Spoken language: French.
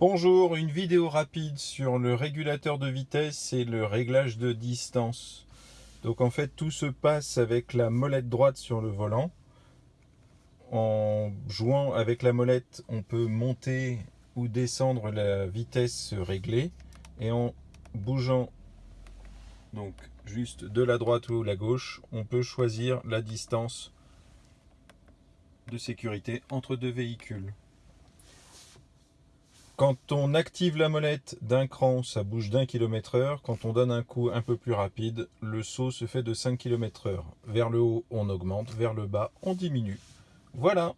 Bonjour, une vidéo rapide sur le régulateur de vitesse et le réglage de distance. Donc en fait tout se passe avec la molette droite sur le volant. En jouant avec la molette, on peut monter ou descendre la vitesse réglée et en bougeant donc juste de la droite ou la gauche, on peut choisir la distance de sécurité entre deux véhicules. Quand on active la molette d'un cran, ça bouge d'un kilomètre heure. Quand on donne un coup un peu plus rapide, le saut se fait de 5 km heure. Vers le haut, on augmente. Vers le bas, on diminue. Voilà